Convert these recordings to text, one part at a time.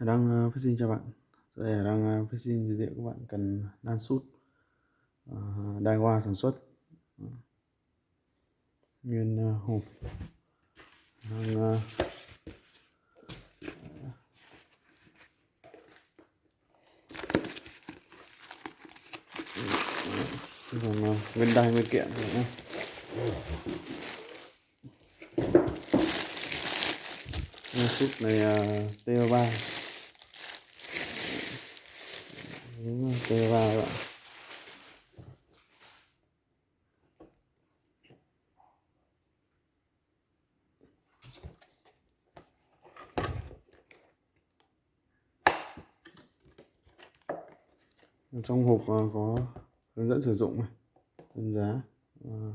Hải Đăng ờ, phát sinh cho bạn. Đây Hải đang ờ, phát sinh giới thiệu các bạn cần đan sút ờ, đai hoa sản xuất nguyên hộp đang còn nguyên đai nguyên kiện nữa nhé. Sút này uh, TO3 các bạn trong hộp ờ, có hướng dẫn sử dụng đơn giá ờ,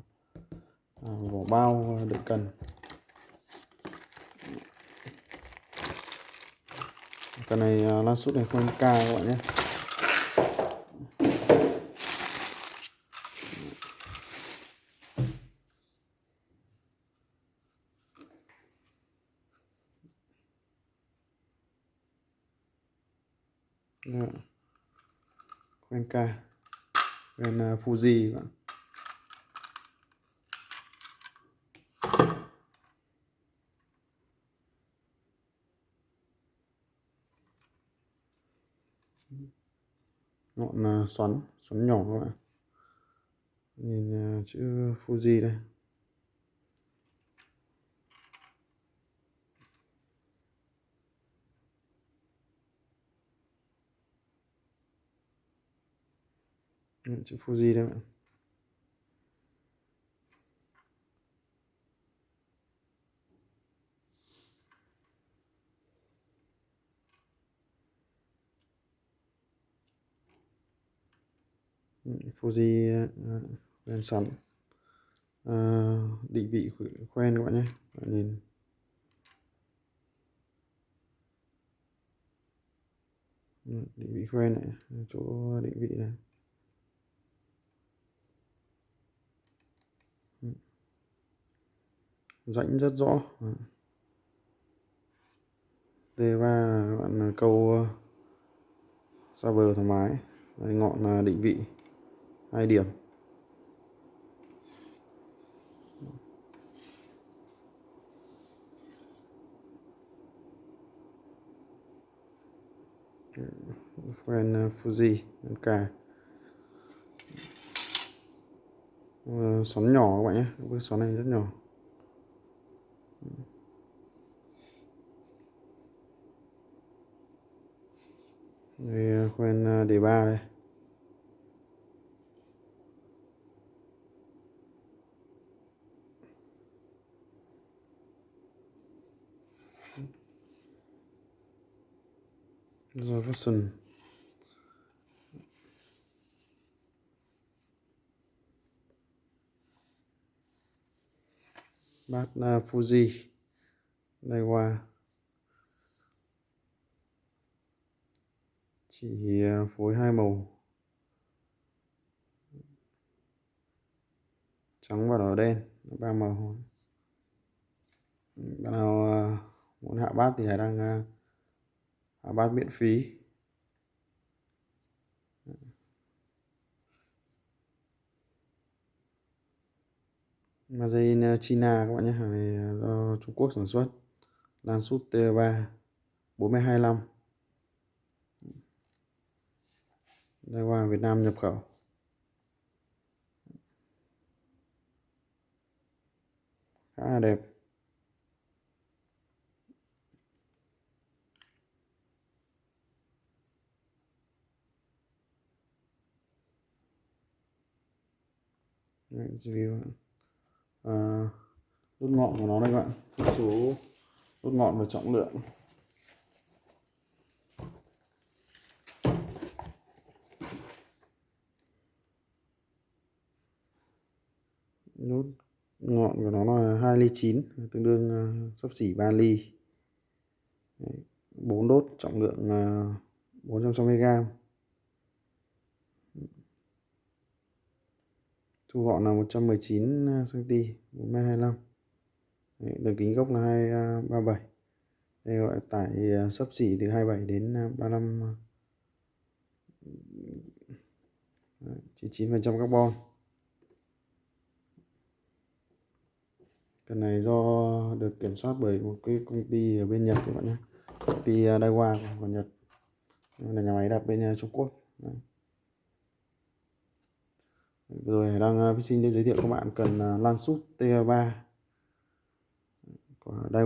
à, vỏ bao đựng cần cái này ờ, la sút này không k các bạn nhé Yeah quen ca quen uh, Fuji bạn ngọn uh, xoắn xoắn nhỏ các bạn. Nhìn uh, chữ Fuji đây. Chữ Fuji đây bạn Fuji uh, sẵn uh, định vị quen các bạn nhé bạn nhìn định vị quen này chỗ định vị này rãnh rất rõ. D3 bạn câu ờ, xa bờ thoải mái. Đây, ngọn ờ, định vị. Hai điểm. Quen ờ, Fuji cả xoắn nhỏ các bạn nhé. Cái xoắn này rất nhỏ đây à, quen à, đề ba đây. Rồi version bát Fuji đây qua chỉ phối hai màu. Trắng và đỏ đen, ba màu. Bạn nào à, muốn hạ bát thì hãy đăng à, hạ bát miễn phí. Mà dây ờ, China các bạn nhé, hàng này ờ, do Trung Quốc sản xuất. Lan sút T3 425 đây, qua Việt Nam nhập khẩu. Khá là đẹp. Review à, đốt ngọn của nó đây các bạn. Thông số đốt ngọn và trọng lượng. Nút ngọn của nó là 2 ly 9 tương đương uh, sắp xỉ 3 ly. Đấy, 4 đốt trọng lượng ờ, uh, 460 thu gọn là 119 cm 4 m 25 Đấy, đường kính gốc là 237 à, đây gọi tải à, sấp xỉ từ 27 đến à, 35 99% carbon. Cần này do được kiểm soát bởi một cái công ty ở bên Nhật các bạn nhé. Công ty Daiwa của Nhật. Đây là nhà máy đặt bên Trung Quốc. Đấy rồi đang uh, xin giới thiệu các bạn cần ờ, lan sút T3 của Daiwa